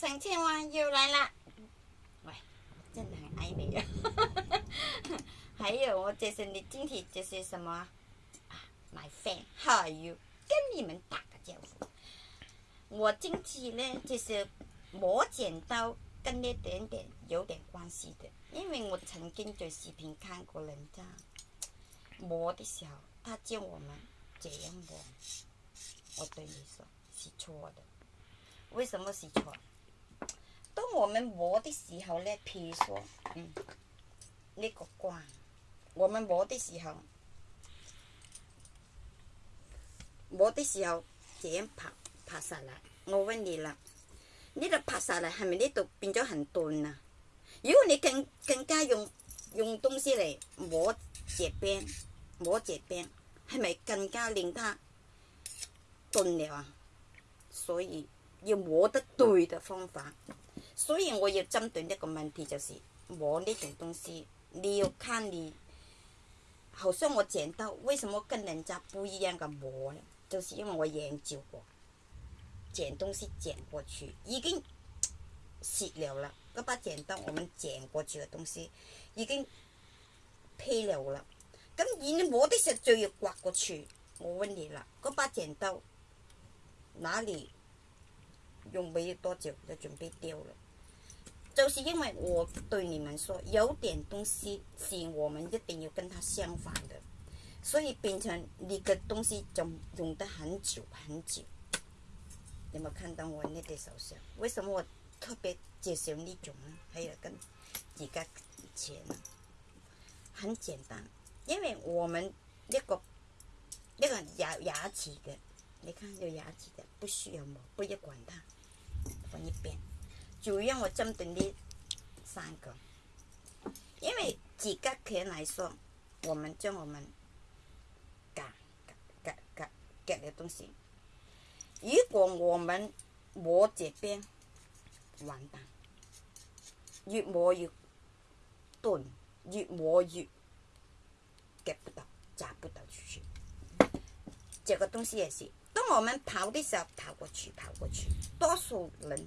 三千万又来了，喂，真的很爱你啊！还 有我这些的晶体就是什么啊，买饭，还有跟你们打个招呼。我进去呢就是磨剪刀跟那点点有点关系的，因为我曾经在视频看过人家磨的时候，他教我们这样磨，我对你说是错的。为什么是错？我们磨的时候呢，譬如说，呢个关，我们磨的时候，磨的时候这样拍拍下啦。我问你啦，呢度拍下啦，系咪呢度变咗很断啊？如果你更更加用用东西嚟磨只边，磨只边，系咪更加令它断了啊？所以要磨得对嘅方法。所以我要针对一个问题，就是磨呢种东西，你要看你，好像我剪刀，为什么跟人家不一样的磨呢？就是因为我研究过，剪东西剪过去已经蚀了啦，那把剪刀我们剪过去的东西已经劈了啦，咁而你磨的时候就要刮过去。我问你啦，那把剪刀哪里用没多久就准备掉了？就是因为我对你们说，有点东西是我们一定要跟它相反的，所以变成你个东西就用得很久很久。有有看到我那个手上？为什么我特别介绍呢种呢？还有跟自个钱，很简单，因为我们一个一个牙牙齿的，你看有牙齿的，不需要抹，不要管它，放一边。就让我针对的三个，因为几个球来说，我们叫我们夹夹夹夹夹的东西。如果我们摸这边完蛋，越磨越钝，越磨越夹不到夹不到出去。这个东西也是，当我们跑的时候跑过去跑过去，多数人。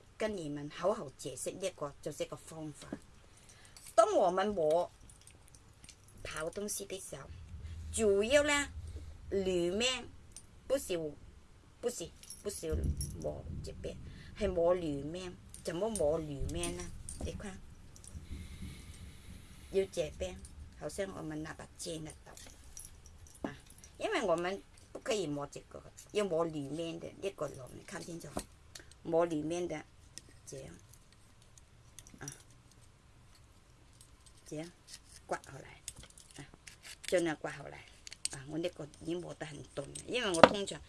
跟你们好好解释一个就一个方法。当我们磨跑东西的时候，主要呢里面不是不是不是磨这边，是磨里面。怎么磨里面呢？你看，要这边，好像我们那把尖那刀，啊，因为我们不可以磨这个，要磨里面的。一龙，你看清楚，磨里面的。这样，啊！这样刮好来，真系刮好来啊！我呢个已经磨得很钝，因为我通常，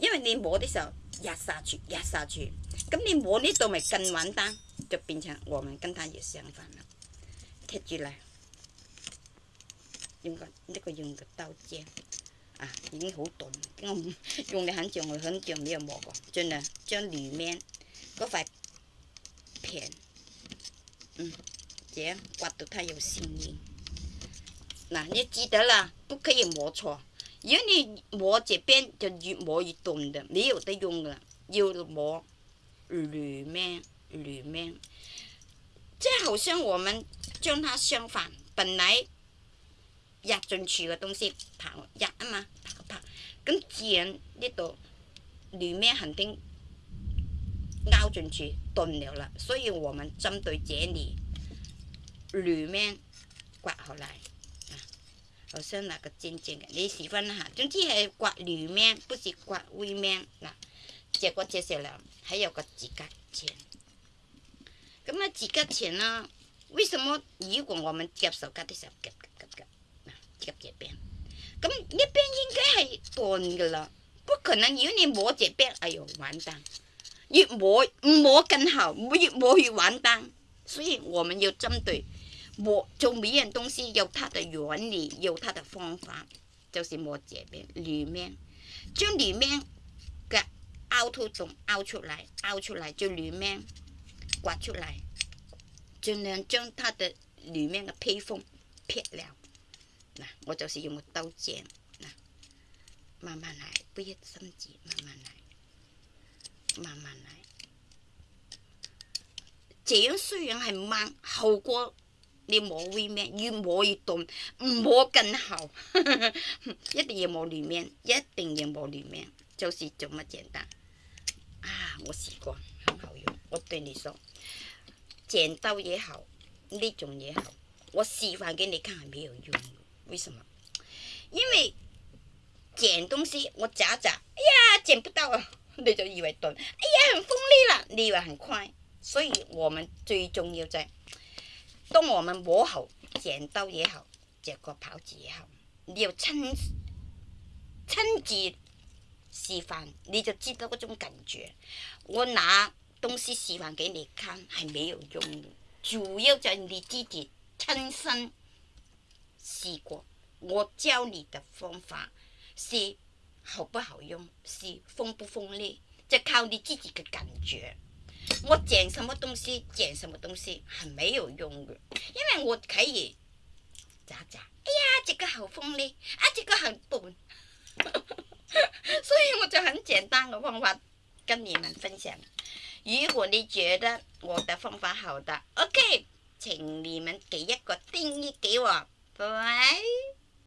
因为你磨的时候压下去，压下去，咁你磨呢度咪更稳当，就变成我们跟它也相反啦。贴住嚟，用个呢个用个刀尖。啊，已经好钝，用了很久，很久没有磨过，真的，将里面嗰块。甜，嗯，这样刮到它有声音。那你记得了，不可以磨错，因为你磨这边就越磨越钝的，没有得用的。要磨里面，里面，即系好像我们将它相反，本来压进去的东西跑压啊嘛，跑跑，咁剪那呢度里面肯定。凹进去断了了，所以我们针对这里里面刮回来，好像那个尖尖的，你喜欢哈？总之系刮里面，不是刮外面嗱。结果接下来还有个指甲钳。咁啊，指甲钳呢？为什么如果我们夹手夹时候夹夹夹夹，夹这边，咁一边应该系断嘅啦，不可能，因为你磨这边，哎呦，完蛋。越磨越磨更好，越磨越简单，所以我们要针对磨做每样东西有它的原理，有它的方法，就是磨这边里面，将里面嘅凹凸洞凹出来，凹出来就里面刮出来，尽量将它的里面的披风撇了。嗱，我就是用刀剪，嗱，慢慢来，不要着急，慢慢来。慢慢来。这样虽然系慢，效果你磨里面越磨越冻，唔磨更好。一定要磨里面，一定要磨里面，就是么简单。啊，我试过，很好用。我对你说，剪刀也好，呢种也好，我示范给你看没有用，为什么？因为剪东西我夹夹，哎呀，剪不到啊！你就以为钝，哎呀，很锋利了，你以为很快，所以我们最重要就当我们磨好剪刀也好，这个刨子也好，你要亲亲自示范，你就知道嗰种感觉。我拿东西示范给你看系没有用，主要就你自己亲身试过，我教你的方法是。好不好用，是锋不锋利，就靠你自己的感觉。我剪什么东西，剪什么东西，很没有用的，因为我可以咋咋，哎呀，这个好锋利，啊，这个很钝，所以我就很简单的方法跟你们分享。如果你觉得我的方法好的，OK，请你们给一个定义给我。拜拜。